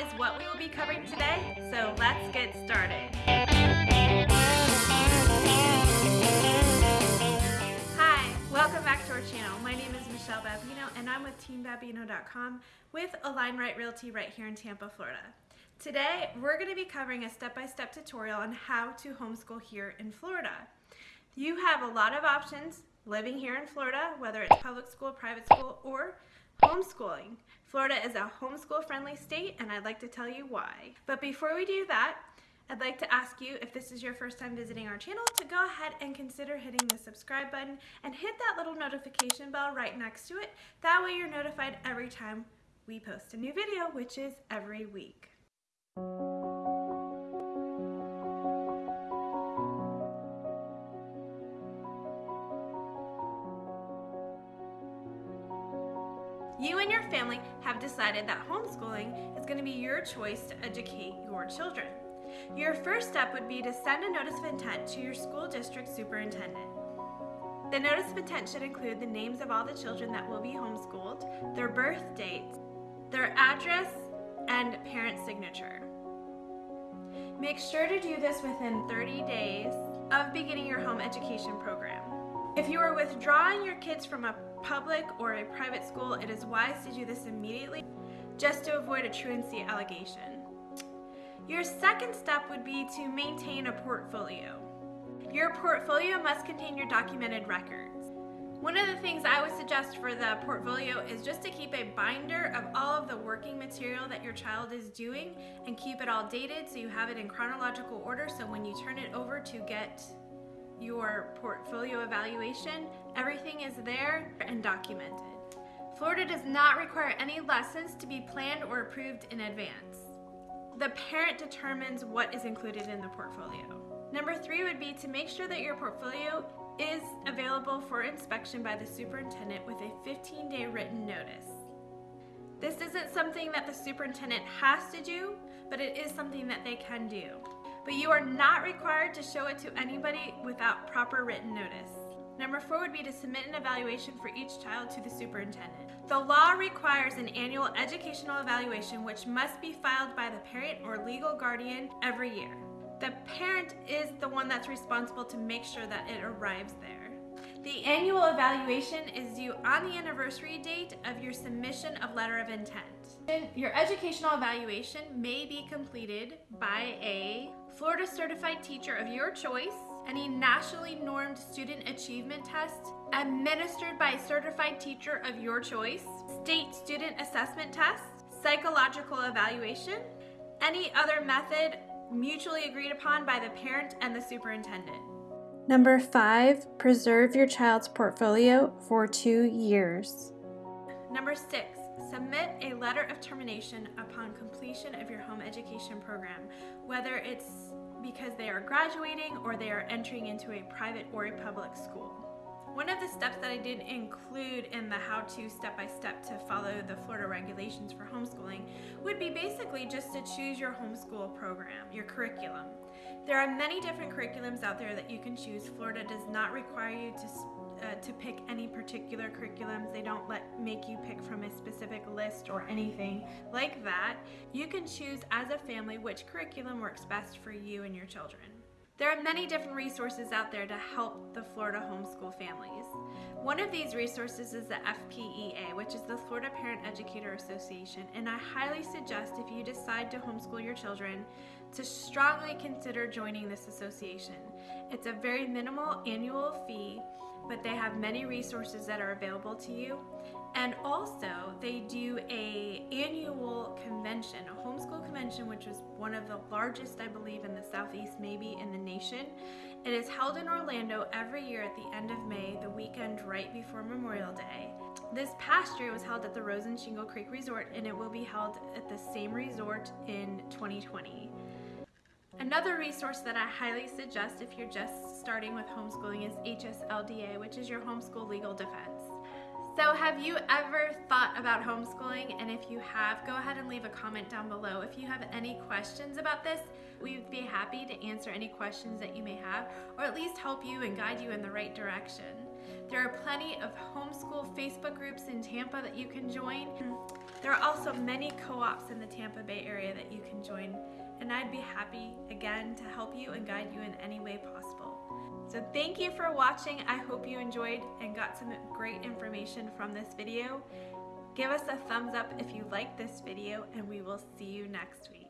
is what we will be covering today, so let's get started. Hi, welcome back to our channel. My name is Michelle Babino and I'm with TeamBabino.com with Align Right Realty right here in Tampa, Florida. Today, we're going to be covering a step-by-step -step tutorial on how to homeschool here in Florida. You have a lot of options living here in Florida, whether it's public school, private school, or homeschooling. Florida is a homeschool friendly state and I'd like to tell you why. But before we do that, I'd like to ask you if this is your first time visiting our channel to go ahead and consider hitting the subscribe button and hit that little notification bell right next to it. That way you're notified every time we post a new video, which is every week. You and your family have decided that homeschooling is going to be your choice to educate your children. Your first step would be to send a notice of intent to your school district superintendent. The notice of intent should include the names of all the children that will be homeschooled, their birth dates, their address, and parent signature. Make sure to do this within 30 days of beginning your home education program. If you are withdrawing your kids from a public or a private school, it is wise to do this immediately just to avoid a truancy allegation. Your second step would be to maintain a portfolio. Your portfolio must contain your documented records. One of the things I would suggest for the portfolio is just to keep a binder of all of the working material that your child is doing and keep it all dated so you have it in chronological order so when you turn it over to get your portfolio evaluation, everything is there and documented. Florida does not require any lessons to be planned or approved in advance. The parent determines what is included in the portfolio. Number three would be to make sure that your portfolio is available for inspection by the superintendent with a 15-day written notice. This isn't something that the superintendent has to do, but it is something that they can do but you are not required to show it to anybody without proper written notice. Number four would be to submit an evaluation for each child to the superintendent. The law requires an annual educational evaluation which must be filed by the parent or legal guardian every year. The parent is the one that's responsible to make sure that it arrives there. The annual evaluation is due on the anniversary date of your submission of letter of intent. Your educational evaluation may be completed by a Florida Certified Teacher of your choice, any nationally normed student achievement test administered by a certified teacher of your choice, state student assessment test, psychological evaluation, any other method mutually agreed upon by the parent and the superintendent. Number five, preserve your child's portfolio for two years. Number six, submit a letter of termination upon completion of your home education program, whether it's because they are graduating or they are entering into a private or a public school. One of the steps that I did include in the how-to step-by-step to follow the Florida regulations for homeschooling would be basically just to choose your homeschool program, your curriculum. There are many different curriculums out there that you can choose. Florida does not require you to uh, to pick any particular curriculums. They don't let make you pick from a specific list or anything like that. You can choose as a family which curriculum works best for you and your children. There are many different resources out there to help the Florida homeschool families. One of these resources is the FPEA, which is the Florida Parent Educator Association, and I highly suggest if you decide to homeschool your children to strongly consider joining this association. It's a very minimal annual fee but they have many resources that are available to you. And also, they do a annual convention, a homeschool convention, which is one of the largest, I believe, in the Southeast, maybe in the nation. It is held in Orlando every year at the end of May, the weekend right before Memorial Day. This past year was held at the Rosen Shingle Creek Resort, and it will be held at the same resort in 2020. Another resource that I highly suggest if you're just starting with homeschooling is HSLDA, which is your homeschool legal defense. So have you ever thought about homeschooling? And if you have, go ahead and leave a comment down below. If you have any questions about this, we'd be happy to answer any questions that you may have, or at least help you and guide you in the right direction. There are plenty of homeschool Facebook groups in Tampa that you can join. There are also many co-ops in the Tampa Bay area that you can join and I'd be happy again to help you and guide you in any way possible. So thank you for watching. I hope you enjoyed and got some great information from this video. Give us a thumbs up if you liked this video and we will see you next week.